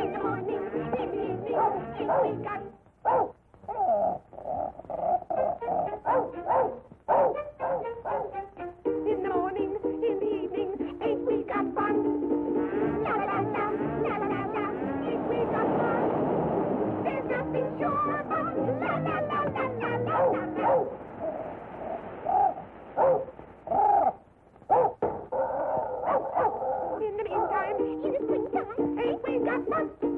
in the morning, diddly dee, diddly dum. Batman.